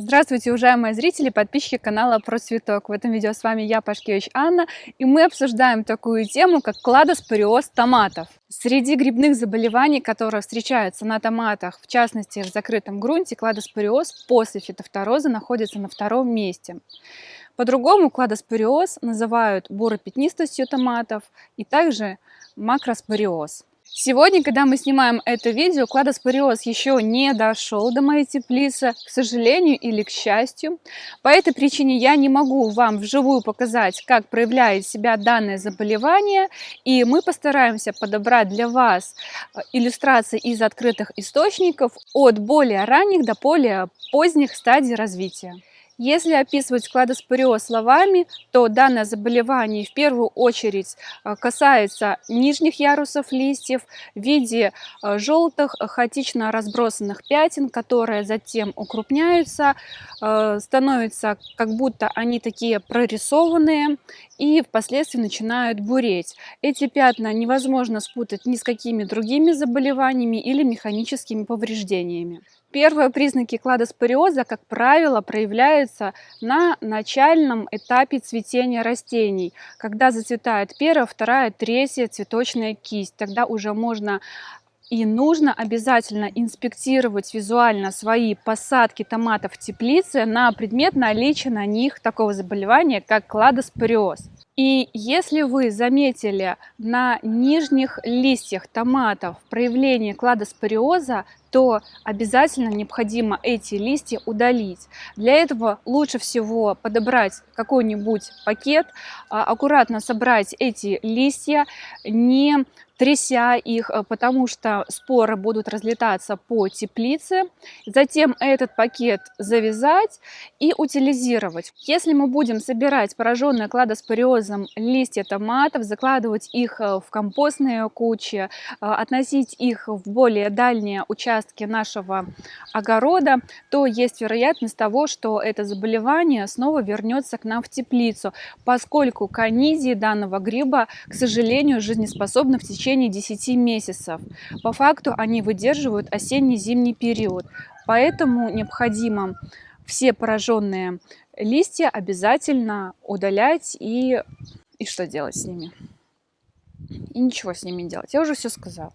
Здравствуйте, уважаемые зрители, подписчики канала Про Цветок. В этом видео с вами я, Пашкевич Анна, и мы обсуждаем такую тему, как кладоспориоз томатов. Среди грибных заболеваний, которые встречаются на томатах, в частности в закрытом грунте, кладоспориоз после фитофтороза находится на втором месте. По-другому кладоспориоз называют буропятнистостью томатов и также макроспориоз. Сегодня, когда мы снимаем это видео, кладоспориоз еще не дошел до моей теплицы, к сожалению или к счастью. По этой причине я не могу вам вживую показать, как проявляет себя данное заболевание, и мы постараемся подобрать для вас э, иллюстрации из открытых источников от более ранних до более поздних стадий развития. Если описывать кладоспориоз словами, то данное заболевание в первую очередь э, касается нижних ярусов листьев в виде э, желтых хаотично разбросанных пятен, которые затем укрупняются, э, становятся как будто они такие прорисованные и впоследствии начинают буреть. Эти пятна невозможно спутать ни с какими другими заболеваниями или механическими повреждениями. Первые признаки кладоспориоза, как правило, проявляются на начальном этапе цветения растений, когда зацветает первая, вторая, третья цветочная кисть. Тогда уже можно и нужно обязательно инспектировать визуально свои посадки томатов в теплице на предмет наличия на них такого заболевания, как кладоспориоз. И если вы заметили на нижних листьях томатов проявление кладоспориоза, то обязательно необходимо эти листья удалить. Для этого лучше всего подобрать какой-нибудь пакет, а, аккуратно собрать эти листья, не тряся их, э, потому что споры будут разлетаться по теплице. Затем этот пакет завязать и утилизировать. Если мы будем собирать пораженные кладоспориозом листья томатов, закладывать их э, в компостные кучи, э, относить их в более дальние участки нашего огорода, то есть вероятность того, что это заболевание снова вернется к нам в теплицу, поскольку конидии данного гриба, к сожалению, жизнеспособны в течение 10 месяцев. По факту они выдерживают осенне-зимний период, поэтому необходимо все пораженные листья обязательно удалять и, и что делать с ними. И ничего с ними делать. Я уже все сказала.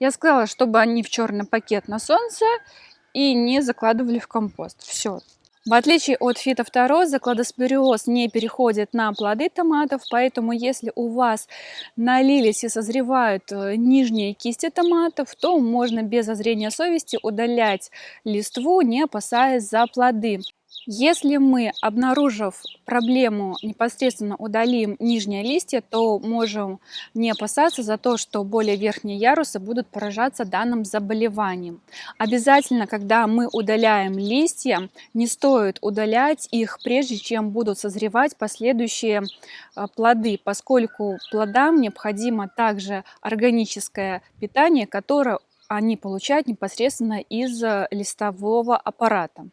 Я сказала, чтобы они в черный пакет на солнце и не закладывали в компост. Все. В отличие от фитофтороза, кладоспориоз не переходит на плоды томатов, поэтому если у вас налились и созревают э, нижние кисти томатов, то можно без озрения совести удалять листву, не опасаясь за плоды. Если мы, обнаружив проблему, непосредственно удалим нижние листья, то можем не опасаться за то, что более верхние ярусы будут поражаться данным заболеванием. Обязательно, когда мы удаляем листья, не стоит удалять их, прежде чем будут созревать последующие а, плоды, поскольку плодам необходимо также органическое питание, которое они получают непосредственно из э, листового аппарата.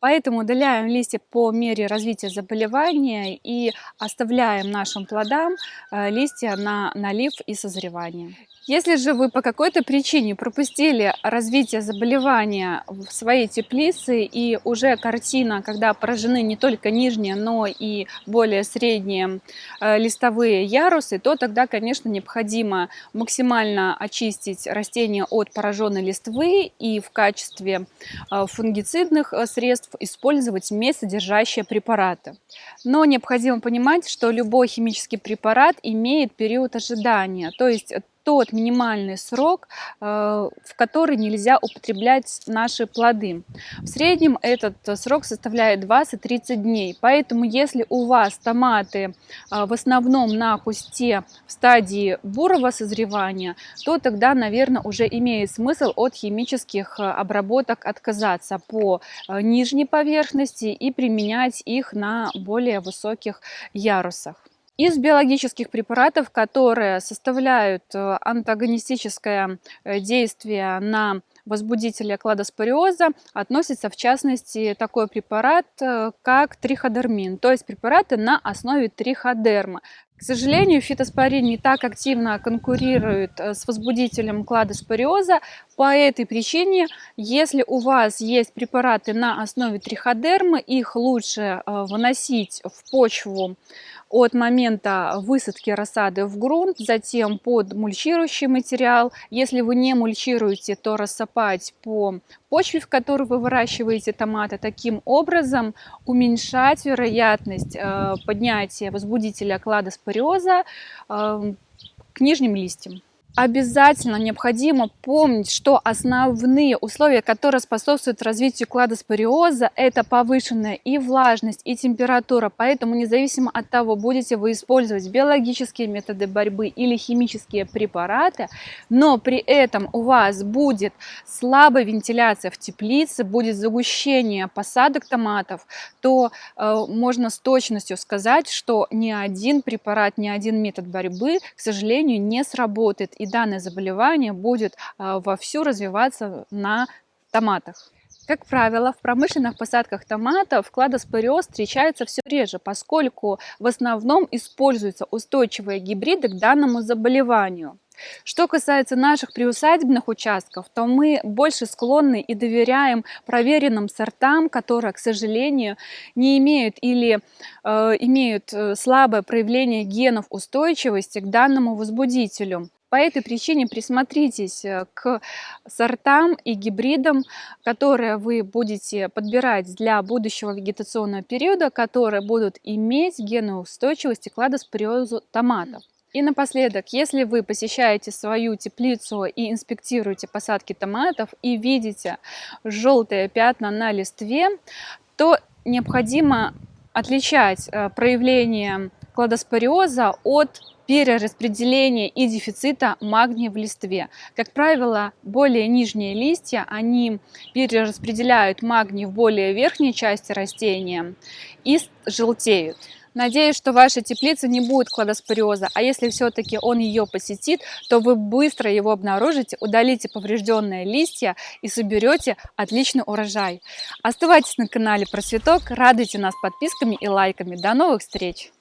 Поэтому удаляем листья по мере развития заболевания и оставляем нашим плодам э, листья на налив и созревание. Если же вы по какой-то причине пропустили развитие заболевания в своей теплице и уже картина, когда поражены не только нижние, но и более средние э, листовые ярусы, то тогда, конечно, необходимо максимально очистить растения от пораженной листвы и в качестве э, фунгицидных э, средств использовать медь, содержащие препараты. Но необходимо понимать, что любой химический препарат имеет период ожидания, то есть тот минимальный срок, э, в который нельзя употреблять наши плоды. В среднем этот срок составляет 20-30 дней, поэтому если у вас томаты э, в основном на кусте в стадии бурого созревания, то тогда, наверное, уже имеет смысл от химических э, обработок отказаться по нижней поверхности и применять их на более высоких ярусах. Из биологических препаратов, которые составляют э, антагонистическое э, действие на возбудителя кладоспориоза относится в частности такой препарат, э, как триходермин, то есть препараты на основе триходерма. К сожалению, фитоспорин не так активно конкурирует с возбудителем кладоспориоза. По этой причине, если у вас есть препараты на основе триходермы, их лучше выносить в почву от момента высадки рассады в грунт, затем под мульчирующий материал. Если вы не мульчируете, то рассыпать по почве, в которой вы выращиваете томаты, таким образом уменьшать вероятность э, поднятия возбудителя кладоспориоза э, к нижним листьям обязательно необходимо помнить, что основные условия, которые способствуют развитию кладоспориоза, это повышенная и влажность, и температура. Поэтому независимо от того, будете вы использовать биологические методы борьбы или химические препараты, но при этом у вас будет слабая вентиляция в теплице, будет загущение посадок томатов, то э, можно с точностью сказать, что ни один препарат, ни один метод борьбы, к сожалению, не сработает. И данное заболевание будет а, вовсю развиваться на томатах. Как правило, в промышленных посадках томатов кладоспориоз встречается все реже, поскольку в основном используются устойчивые гибриды к данному заболеванию. Что касается наших приусадебных участков, то мы больше склонны и доверяем проверенным сортам, которые, к сожалению, не имеют или э, имеют э, слабое проявление генов устойчивости к данному возбудителю. По этой причине присмотритесь э, к сортам и гибридам, которые вы будете подбирать для будущего вегетационного периода, которые будут иметь геноустойчивость к кладоспориозу томатов. И напоследок, если вы посещаете свою теплицу и инспектируете посадки томатов и видите желтые пятна на листве, то необходимо отличать э, проявление кладоспориоза от перераспределения и дефицита магния в листве. Как правило, более нижние листья, они перераспределяют магний в более верхней части растения и желтеют. Надеюсь, что ваша теплица не будет кладоспориоза, а если все-таки он ее посетит, то вы быстро его обнаружите, удалите поврежденные листья и соберете отличный урожай. Оставайтесь на канале Просветок, радуйте нас подписками и лайками. До новых встреч!